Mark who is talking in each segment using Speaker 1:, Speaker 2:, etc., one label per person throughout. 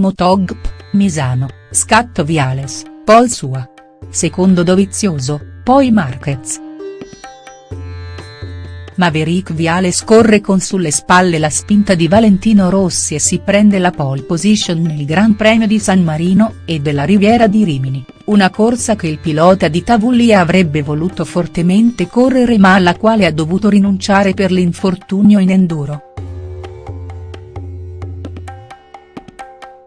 Speaker 1: Motogp, Misano, scatto Viales, Pol Sua. Secondo Dovizioso, poi Marquez. Maverick Viales corre con sulle spalle la spinta di Valentino Rossi e si prende la pole position nel Gran Premio di San Marino e della Riviera di Rimini, una corsa che il pilota di Tavullia avrebbe voluto fortemente correre ma alla quale ha dovuto rinunciare per l'infortunio in enduro.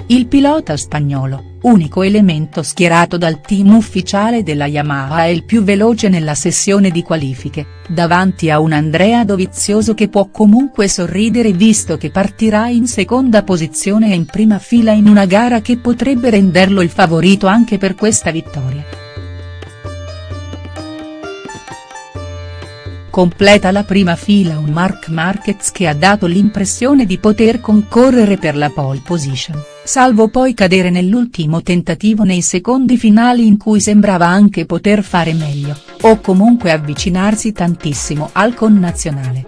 Speaker 1: Il pilota spagnolo, unico elemento schierato dal team ufficiale della Yamaha è il più veloce nella sessione di qualifiche, davanti a un Andrea Dovizioso che può comunque sorridere visto che partirà in seconda posizione e in prima fila in una gara che potrebbe renderlo il favorito anche per questa vittoria. Completa la prima fila un Marc Marquez che ha dato l'impressione di poter concorrere per la pole position salvo poi cadere nell'ultimo tentativo nei secondi finali in cui sembrava anche poter fare meglio, o comunque avvicinarsi tantissimo al connazionale.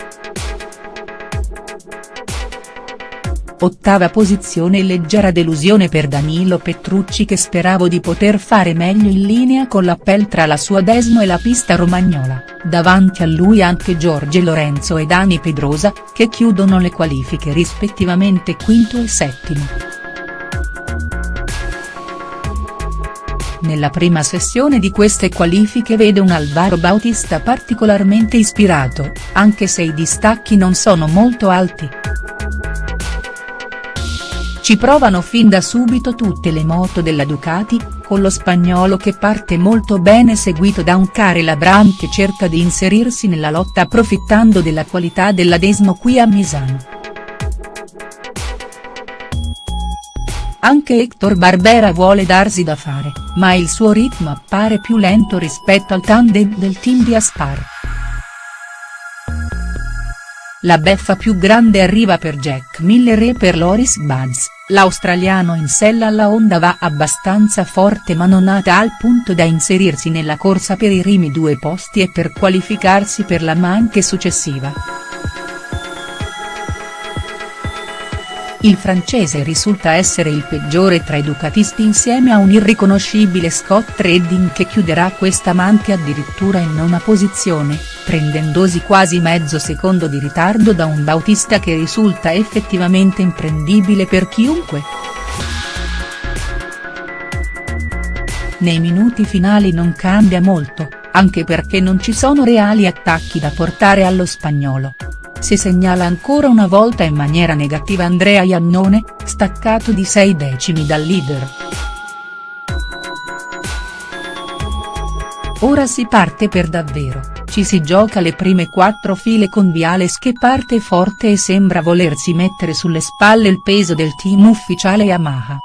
Speaker 1: Ottava posizione e leggera delusione per Danilo Petrucci che speravo di poter fare meglio in linea con l'appel tra la sua Desmo e la pista romagnola, davanti a lui anche Giorgio Lorenzo e Dani Pedrosa, che chiudono le qualifiche rispettivamente quinto e settimo. Nella prima sessione di queste qualifiche vede un Alvaro Bautista particolarmente ispirato, anche se i distacchi non sono molto alti. Ci provano fin da subito tutte le moto della Ducati, con lo spagnolo che parte molto bene seguito da un Karel Abram che cerca di inserirsi nella lotta approfittando della qualità della Desmo qui a Misano. Anche Hector Barbera vuole darsi da fare, ma il suo ritmo appare più lento rispetto al tandem del team di Aspar. La beffa più grande arriva per Jack Miller e per Loris Buds, l'australiano in sella alla Honda va abbastanza forte ma non a tal punto da inserirsi nella corsa per i primi due posti e per qualificarsi per la manche successiva. Il francese risulta essere il peggiore tra i ducatisti insieme a un irriconoscibile Scott Redding che chiuderà questa manche addirittura in nona posizione, prendendosi quasi mezzo secondo di ritardo da un Bautista che risulta effettivamente imprendibile per chiunque. Nei minuti finali non cambia molto, anche perché non ci sono reali attacchi da portare allo spagnolo si segnala ancora una volta in maniera negativa Andrea Iannone, staccato di 6 decimi dal leader. Ora si parte per davvero, ci si gioca le prime quattro file con Viales che parte forte e sembra volersi mettere sulle spalle il peso del team ufficiale Yamaha.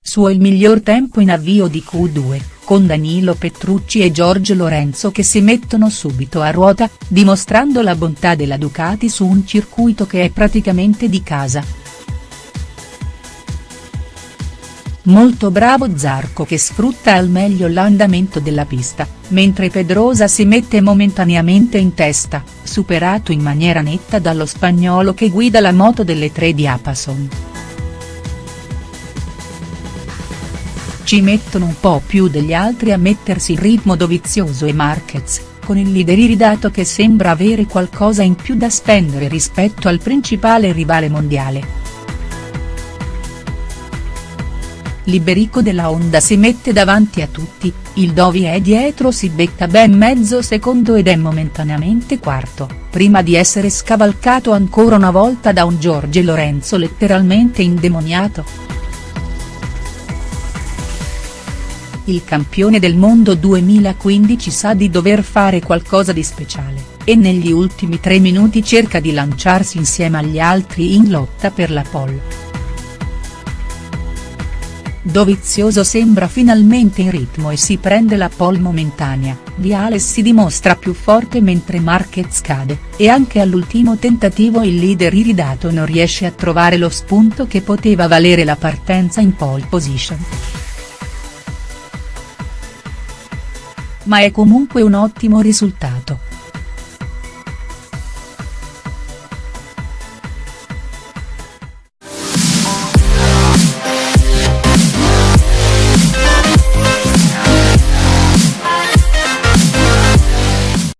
Speaker 1: Suo il miglior tempo in avvio di Q2, con Danilo Petrucci e Giorgio Lorenzo che si mettono subito a ruota, dimostrando la bontà della Ducati su un circuito che è praticamente di casa. Molto bravo Zarco che sfrutta al meglio l'andamento della pista, mentre Pedrosa si mette momentaneamente in testa, superato in maniera netta dallo spagnolo che guida la moto delle tre di Apason. Ci mettono un po' più degli altri a mettersi in ritmo Dovizioso e Marquez, con il leader iridato che sembra avere qualcosa in più da spendere rispetto al principale rivale mondiale. Liberico della Honda si mette davanti a tutti, il Dovi è dietro si becca ben mezzo secondo ed è momentaneamente quarto, prima di essere scavalcato ancora una volta da un Giorgio Lorenzo letteralmente indemoniato. Il campione del mondo 2015 sa di dover fare qualcosa di speciale, e negli ultimi tre minuti cerca di lanciarsi insieme agli altri in lotta per la pole. Dovizioso sembra finalmente in ritmo e si prende la pole momentanea, Viales si dimostra più forte mentre Marquez cade, e anche all'ultimo tentativo il leader iridato non riesce a trovare lo spunto che poteva valere la partenza in pole position. Ma è comunque un ottimo risultato.